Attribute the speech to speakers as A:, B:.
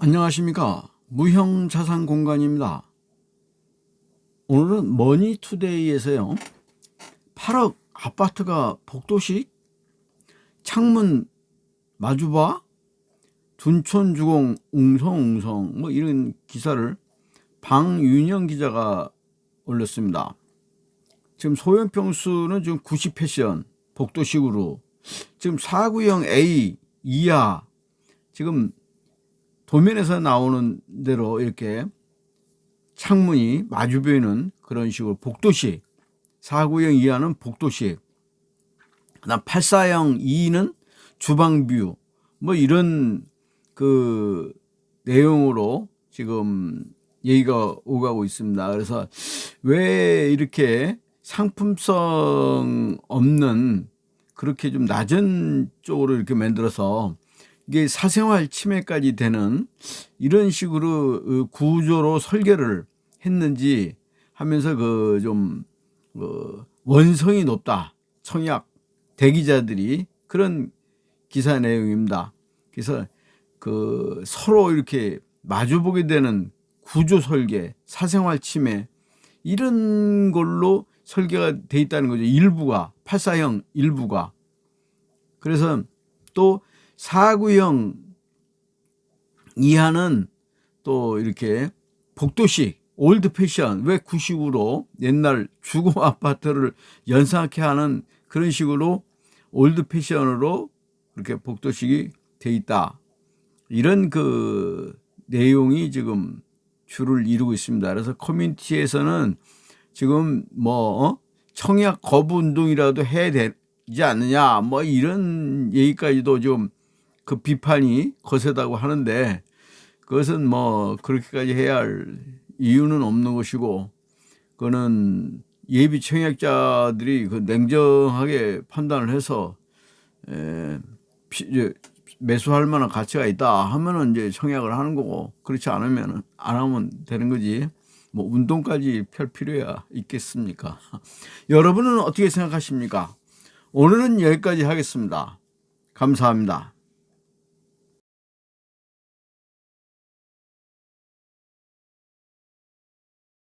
A: 안녕하십니까. 무형자산공간입니다. 오늘은 머니투데이에서요. 8억 아파트가 복도식 창문 마주봐 둔촌주공 웅성웅성 뭐 이런 기사를 방윤영 기자가 올렸습니다. 지금 소형평수는 지금 90패션 복도식으로 지금 4구형 A 이하 지금 도면에서 나오는 대로 이렇게 창문이 마주 보이는 그런 식으로 복도식 4구형 이하는 복도식 그다음 84형 2는 주방뷰 뭐 이런 그 내용으로 지금 얘기가 오가고 있습니다. 그래서 왜 이렇게 상품성 없는 그렇게 좀 낮은 쪽으로 이렇게 만들어서 이게 사생활 침해까지 되는 이런 식으로 어, 구조로 설계를 했는지 하면서 그좀 어, 원성이 높다 청약 대기자들이 그런 기사 내용입니다. 그래서 그 서로 이렇게 마주보게 되는 구조 설계, 사생활 침해 이런 걸로 설계가 돼 있다는 거죠. 일부가 84형 일부가 그래서 또 사구형 이하는 또 이렇게 복도식 old fashion 왜 구식으로 옛날 주거 아파트를 연상케 하는 그런 식으로 old fashion으로 그렇게 복도식이 돼 있다 이런 그 내용이 지금 줄을 이루고 있습니다 그래서 커뮤니티에서는 지금 뭐 어? 청약 거부 운동이라도 해야 되지 않느냐 뭐 이런 얘기까지도 좀 그 비판이 거세다고 하는데 그것은 뭐 그렇게까지 해야 할 이유는 없는 것이고 그거는 예비 청약자들이 그 냉정하게 판단을 해서 에, 매수할 만한 가치가 있다 하면은 이제 청약을 하는 거고 그렇지 않으면 안 하면 되는 거지. 뭐 운동까지 펼 필요야 있겠습니까? 여러분은 어떻게 생각하십니까? 오늘은 여기까지 하겠습니다. 감사합니다